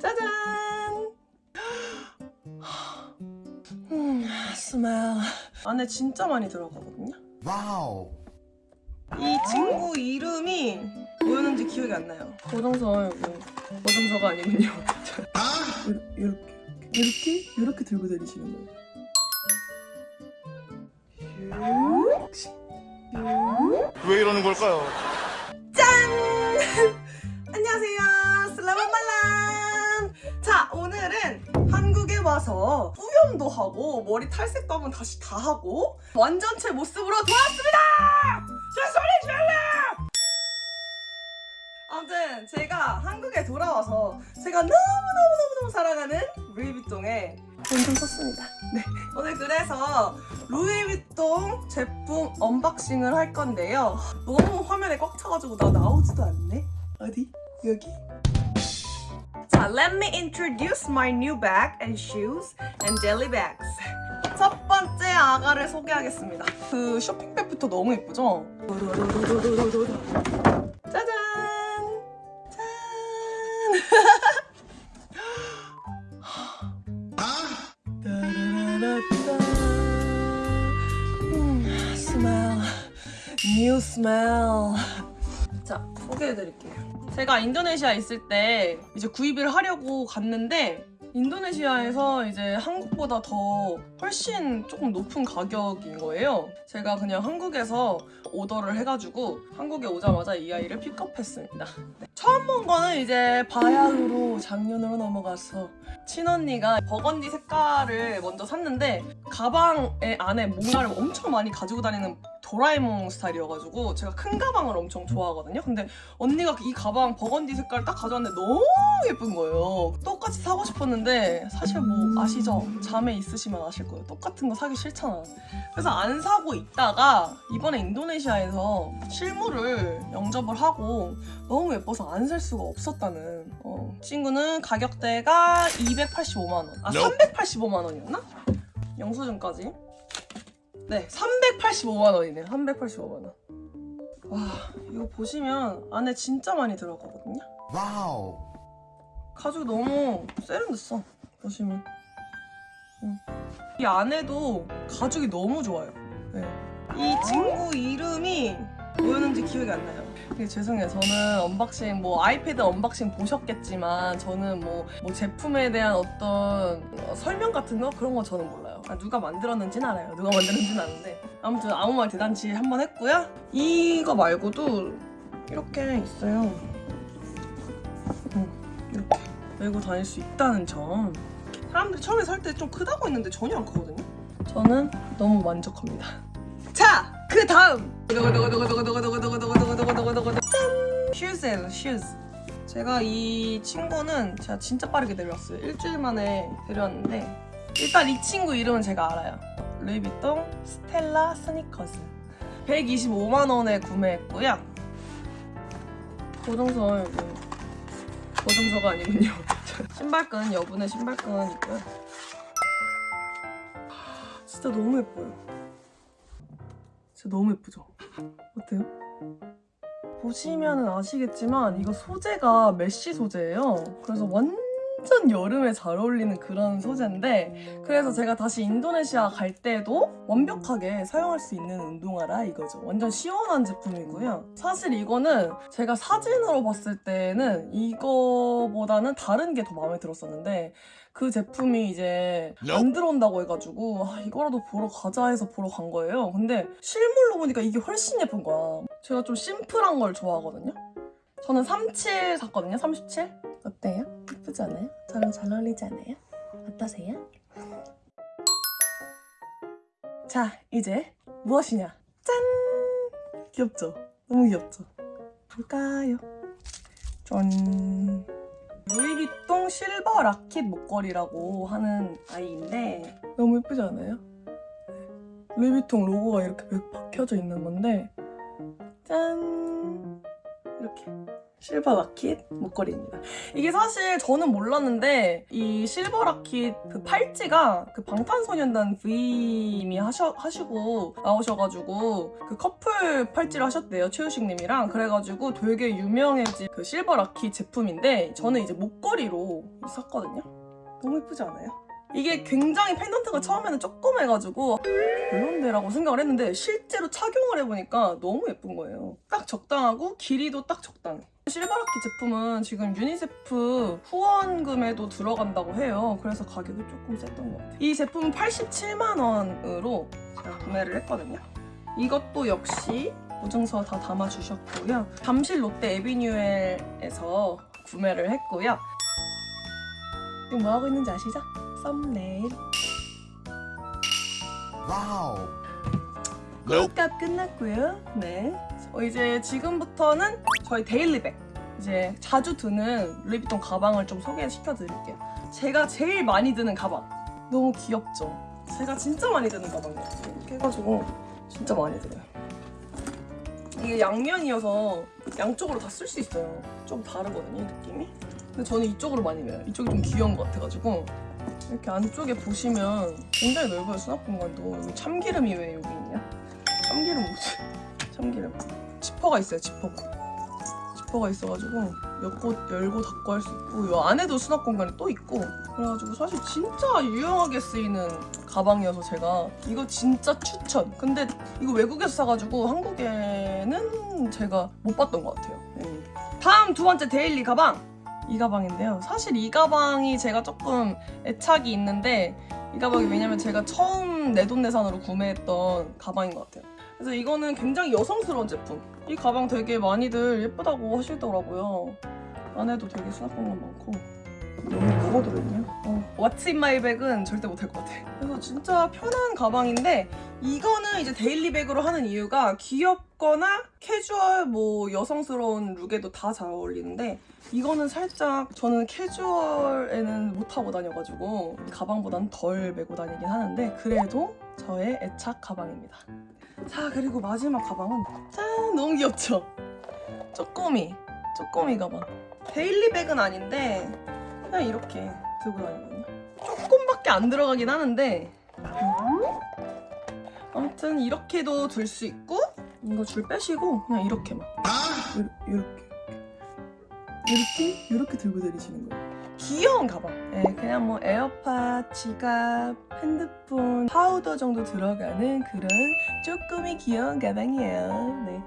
짜잔! 음, smell. 안에 진짜 많이 들어가거든요? Wow. 이 친구 이름이 뭐였는지 기억이 안 나요. 고정서 여기. 고정서가 아니군요. 이렇게, 이렇게, 이렇게 들고 다니시는 거예요. 왜 이러는 걸까요? 안녕하세요. Selamat malam 한국에 와서 뿌염도 하고 머리 탈색도 한번 다시 다 하고 완전체 모습으로 돌아왔습니다. 자, 소리 질러! 아무튼 제가 한국에 돌아와서 제가 너무너무너무너무 사랑하는 루이비통에 돈좀 썼습니다. 네. 오늘 그래서 루이비통 제품 언박싱을 할 건데요. 너무 화면에 꽉 차가지고 나 나오지도 않네. 어디? 여기? 자, let me introduce my new bag and shoes and jelly bags. 첫 번째 아가를 소개하겠습니다. 그 쇼핑백부터 너무 예쁘죠? 짜잔! 짠! Smell. New smell. 자, 소개해드릴게요. 제가 인도네시아에 있을 때 이제 구입을 하려고 갔는데 인도네시아에서 이제 한국보다 더 훨씬 조금 높은 가격인 거예요. 제가 그냥 한국에서 오더를 해가지고 한국에 오자마자 이 아이를 픽업했습니다. 네. 처음 본 거는 이제 바야흐로 작년으로 넘어가서 친언니가 버건디 색깔을 먼저 샀는데 가방에 안에 뭔가를 엄청 많이 가지고 다니는 도라에몽 스타일이어가지고 제가 큰 가방을 엄청 좋아하거든요. 근데 언니가 이 가방 버건디 색깔 딱 가져왔는데 너무 예쁜 거예요. 똑같이 사고 싶었는데 사실 뭐 아시죠? 자매 있으시면 아실 거예요. 똑같은 거 사기 싫잖아. 그래서 안 사고 있다가 이번에 인도네시아에서 실물을 영접을 하고 너무 예뻐서 안 살 수가 없었다는 어. 친구는 가격대가 285만 원. 아 Nope. 385만 원이었나? 영수증까지. 네, 385만 원이네요. 385만 원. 와, 이거 보시면 안에 진짜 많이 들어가거든요. Wow. 가죽이 너무 세련됐어. 보시면. 음. 이 안에도 가죽이 너무 좋아요. 네. 이 친구 이름이 뭐였는지 기억이 안 나요. 되게 죄송해요. 저는 언박싱, 뭐 아이패드 언박싱 보셨겠지만 저는 뭐, 뭐 제품에 대한 어떤 어, 설명 같은 거 그런 거 저는 몰라요. 아, 누가 만들었는지는 알아요. 누가 만들었는지는 아는데 아무튼 아무 말 대잔치 한 번 했고요. 이거 말고도 이렇게 있어요. 음, 이렇게 메고 다닐 수 있다는 점. 사람들이 처음에 살 때 좀 크다고 했는데 전혀 안 크거든요. 저는 너무 만족합니다. 자, 그 다음 짠! 슈즈예요, 슈즈. 제가 이 친구는 제가 진짜 빠르게 데려왔어요. 일주일 만에 데려왔는데 일단 이 친구 이름은 제가 알아요. 루이비통 스텔라 스니커즈. 125만 원에 구매했고요. 고정서 여기 고정서가 아니군요. 신발끈 여분의 신발끈 있고요. 진짜 너무 예뻐요. 진짜 너무 예쁘죠? 어때요? 보시면 아시겠지만 이거 소재가 메쉬 소재예요. 그래서 완전 여름에 잘 어울리는 그런 소재인데 그래서 제가 다시 인도네시아 갈 때도 완벽하게 사용할 수 있는 운동화라 이거죠. 완전 시원한 제품이고요. 사실 이거는 제가 사진으로 봤을 때는 이거보다는 다른 게 더 마음에 들었었는데 그 제품이 이제 안 들어온다고 해가지고 아, 이거라도 보러 가자 해서 보러 간 거예요. 근데 실물로 보니까 이게 훨씬 예쁜 거야. 제가 좀 심플한 걸 좋아하거든요. 저는 37 샀거든요. 37. 어때요? 예쁘지 않아요? 저랑 잘 어울리지 않아요? 어떠세요? 자, 이제 무엇이냐? 짠! 귀엽죠? 너무 귀엽죠? 볼까요? 짠! 루이비통 실버 라켓 목걸이라고 하는 아이인데 너무 예쁘지 않아요? 루이비통 로고가 이렇게 박혀져 있는 건데 짠! 이렇게 실버 라킷 목걸이입니다. 이게 사실 저는 몰랐는데 이 실버 라킷 그 팔찌가 그 방탄소년단 V님이 하셔, 하시고 나오셔가지고 그 커플 팔찌를 하셨대요 최우식님이랑 그래가지고 되게 유명해진 그 실버 라킷 제품인데 저는 이제 목걸이로 샀거든요. 너무 예쁘지 않아요? 이게 굉장히 펜던트가 처음에는 조그매가지고 별론데라고 생각을 했는데 실제로 착용을 해보니까 너무 예쁜 거예요. 딱 적당하고 길이도 딱 적당해. Silver Lockit 제품은 지금 유니세프 후원금에도 들어간다고 해요. 그래서 가격이 조금 셌던 것 같아요. 이 제품은 87만 원으로 제가 구매를 했거든요. 이것도 역시 보증서 다 담아주셨고요. 잠실 롯데 에비뉴엘에서 구매를 했고요. 지금 뭐 하고 있는지 아시죠? Thumbnail. Wow. 값 끝났고요. 네. 어, 이제 지금부터는 저희 daily bag. 이제 자주 드는 루이비통 가방을 좀 소개시켜 드릴게요. 제가 제일 많이 드는 가방. 너무 귀엽죠? 제가 진짜 많이 드는 가방이에요. 이렇게 해가지고 진짜 많이 들어요. 이게 양면이어서 양쪽으로 다 쓸 수 있어요. 좀 다르거든요, 이 느낌이. 근데 저는 이쪽으로 많이 매요. 이쪽이 좀 귀여운 것 같아가지고. 이렇게 안쪽에 보시면 굉장히 넓어요, 수납 공간도. 여기 참기름이 왜 여기 있냐? 참기름 뭐지? 참기름. 지퍼가 있어요, 지퍼 가. 지퍼가 있어가지고 몇곳 열고 닫고 할 수 있고 이 안에도 수납 공간이 또 있고 그래가지고 사실 진짜 유용하게 쓰이는 가방이어서 제가 이거 진짜 추천. 근데 이거 외국에서 사가지고 한국에는 제가 못 봤던 것 같아요. 음. 다음 두 번째 데일리 가방. 이 가방인데요. 사실 이 가방이 제가 조금 애착이 있는데 이 가방이 왜냐면 제가 처음 내돈내산으로 구매했던 가방인 것 같아요. 그래서 이거는 굉장히 여성스러운 제품. 이 가방 되게 많이들 예쁘다고 하시더라고요. 안에도 되게 수납 공간 많고. 너무 뭐가 들어있냐? 어. What's in my bag은 절대 못할 것 같아. 그래서 진짜 편한 가방인데 이거는 이제 daily bag으로 하는 이유가 귀엽거나 캐주얼 뭐 여성스러운 look에도 다 잘 어울리는데 이거는 살짝 저는 캐주얼에는 못 하고 다녀가지고 이 가방보다는 덜 메고 다니긴 하는데 그래도 저의 애착 가방입니다. 자 그리고 마지막 가방은 짠 너무 귀엽죠? 쪼꼬미 쪼꼬미 가방 daily bag은 아닌데 그냥 이렇게 들고 다니거든요. 조금밖에 안 들어가긴 하는데 아무튼 이렇게도 들수 있고 이거 줄 빼시고 그냥 이렇게만 요- 요렇게 이렇게 이렇게 들고 다니시는 거예요. 귀여운 가방. 네, 그냥 뭐 에어팟, 지갑, 핸드폰, 파우더 정도 들어가는 그런 쪼꼬미 귀여운 가방이에요. 네.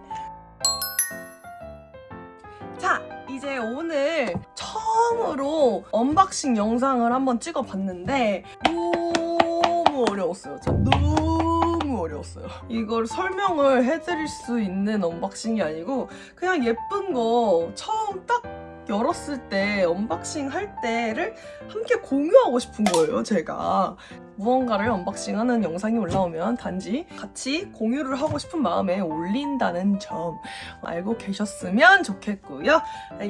자, 이제 오늘 처음으로 unboxing 영상을 한번 찍어봤는데 너무 어려웠어요. 저 너무 어려웠어요. 이걸 설명을 해드릴 수 있는 unboxing이 아니고 그냥 예쁜 거 처음 딱 열었을 때 unboxing 할 때를 함께 공유하고 싶은 거예요, 제가. 무언가를 unboxing하는 영상이 올라오면 단지 같이 공유를 하고 싶은 마음에 올린다는 점 알고 계셨으면 좋겠고요.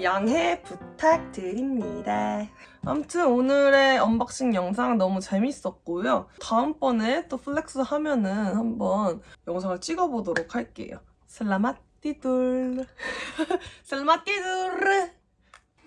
양해 부탁드립니다. 아무튼 오늘의 unboxing 영상 너무 재밌었고요. 다음번에 또 flex 하면은 한번 영상을 찍어보도록 할게요. Selamat tidur. Selamat tidur.